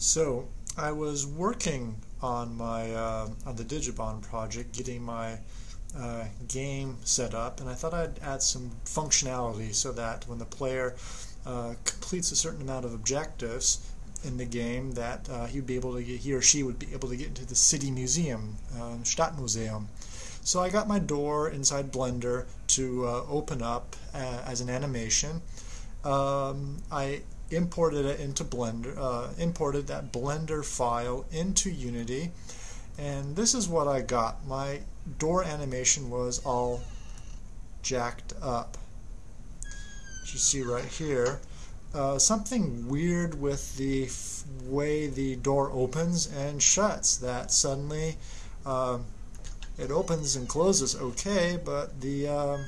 So I was working on my uh, on the Digibond project, getting my uh, game set up, and I thought I'd add some functionality so that when the player uh, completes a certain amount of objectives in the game, that uh, he'd be able to get, he or she would be able to get into the city museum, um, Stadtmuseum. So I got my door inside Blender to uh, open up uh, as an animation. Um, I imported it into Blender, uh, imported that Blender file into Unity, and this is what I got. My door animation was all jacked up. As you see right here, uh, something weird with the way the door opens and shuts. That suddenly uh, it opens and closes okay, but the um,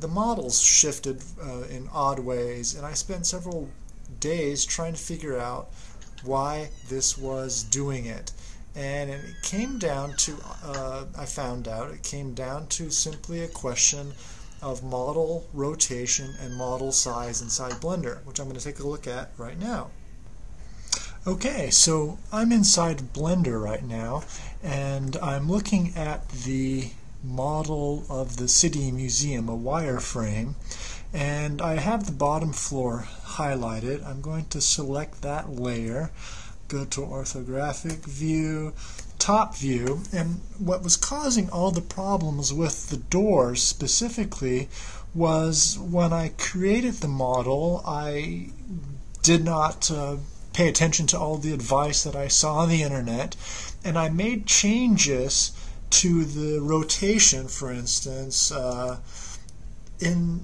the models shifted uh, in odd ways, and I spent several days trying to figure out why this was doing it. And it came down to, uh, I found out, it came down to simply a question of model rotation and model size inside Blender, which I'm going to take a look at right now. Okay, so I'm inside Blender right now, and I'm looking at the model of the City Museum, a wireframe, and I have the bottom floor highlighted. I'm going to select that layer, go to orthographic view, top view, and what was causing all the problems with the doors specifically was when I created the model, I did not uh, pay attention to all the advice that I saw on the internet, and I made changes to the rotation, for instance, uh, in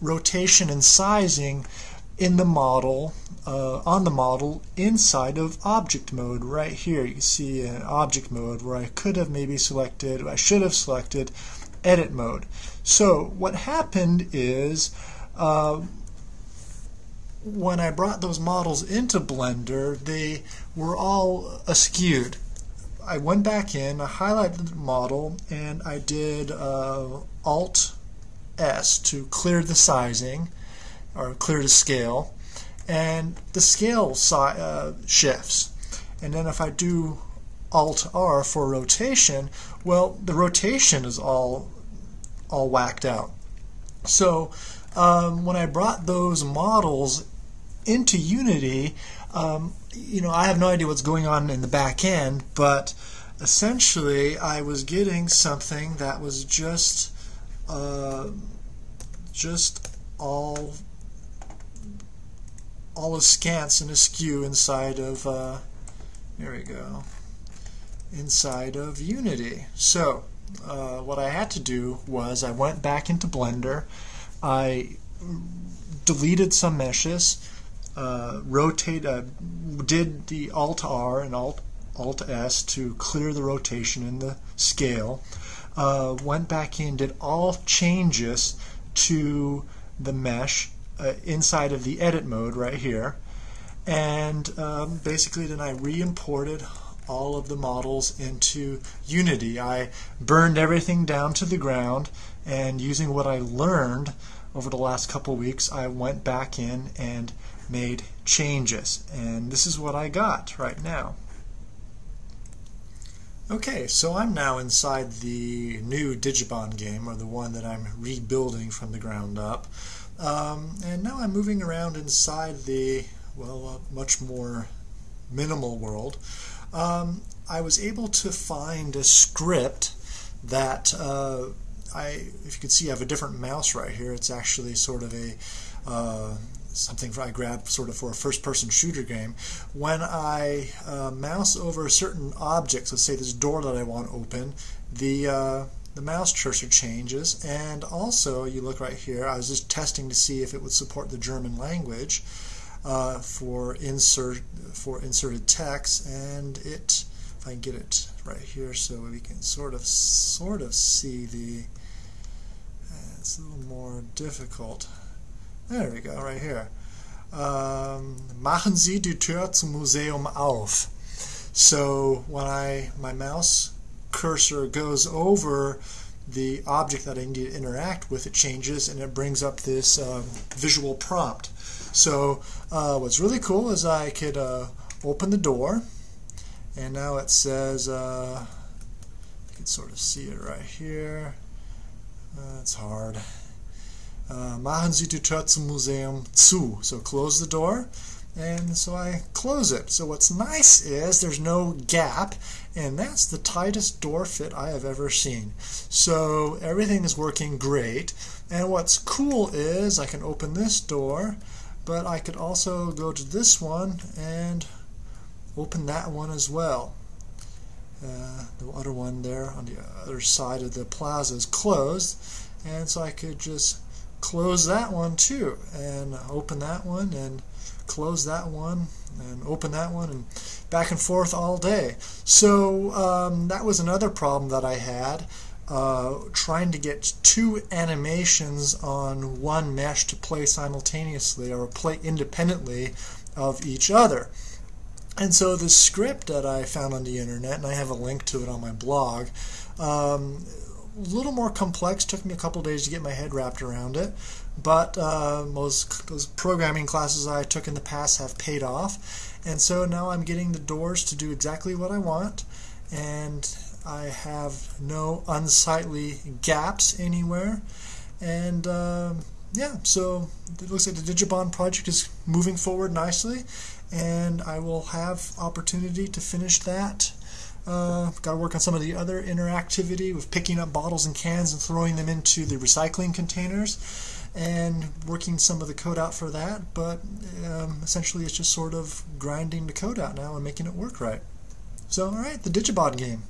rotation and sizing in the model, uh, on the model inside of object mode right here. You see an object mode where I could have maybe selected, I should have selected edit mode. So what happened is uh, when I brought those models into Blender, they were all askewed. I went back in, I highlighted the model, and I did uh, Alt S to clear the sizing or clear the scale, and the scale si uh, shifts. And then if I do Alt R for rotation, well, the rotation is all all whacked out. So um, when I brought those models into Unity, um, you know, I have no idea what's going on in the back end, but essentially I was getting something that was just uh, just all all askance and askew inside of uh, there we go inside of Unity. So uh, what I had to do was I went back into Blender, I deleted some meshes, uh, rotate, uh, did the Alt R and Alt Alt S to clear the rotation in the scale. Uh, went back in, did all changes to the mesh uh, inside of the edit mode right here, and um, basically then I re-imported all of the models into Unity. I burned everything down to the ground, and using what I learned over the last couple weeks, I went back in and made changes. And this is what I got right now. Okay, so I'm now inside the new Digibond game, or the one that I'm rebuilding from the ground up. Um, and now I'm moving around inside the, well, uh, much more minimal world. Um, I was able to find a script that uh, I, if you can see, I have a different mouse right here. It's actually sort of a uh, something I grabbed sort of for a first-person shooter game. When I uh, mouse over certain objects, let's say this door that I want to open, the uh, the mouse cursor changes, and also you look right here. I was just testing to see if it would support the German language uh, for insert for inserted text, and it. If I can get it right here, so we can sort of sort of see the. It's a little more difficult. There we go, right here. Um, machen Sie die Tür zum Museum auf. So when I my mouse cursor goes over the object that I need to interact with, it changes and it brings up this um, visual prompt. So uh, what's really cool is I could uh, open the door, and now it says, uh, you can sort of see it right here. Uh, it's hard. Uh, machen Sie die Tür zum Museum zu. So close the door and so I close it. So what's nice is there's no gap and that's the tightest door fit I have ever seen. So everything is working great and what's cool is I can open this door but I could also go to this one and open that one as well. Uh, the other one there on the other side of the plaza is closed and so I could just close that one too and open that one and close that one and open that one and back and forth all day. So um, that was another problem that I had. Uh, trying to get two animations on one mesh to play simultaneously or play independently of each other. And so the script that I found on the internet, and I have a link to it on my blog, um, a little more complex. Took me a couple days to get my head wrapped around it, but uh, most those programming classes I took in the past have paid off, and so now I'm getting the doors to do exactly what I want, and I have no unsightly gaps anywhere, and uh, yeah, so it looks like the Digibond project is moving forward nicely, and I will have opportunity to finish that uh, got to work on some of the other interactivity with picking up bottles and cans and throwing them into the recycling containers and working some of the code out for that. But um, essentially, it's just sort of grinding the code out now and making it work right. So, all right, the Digibond game.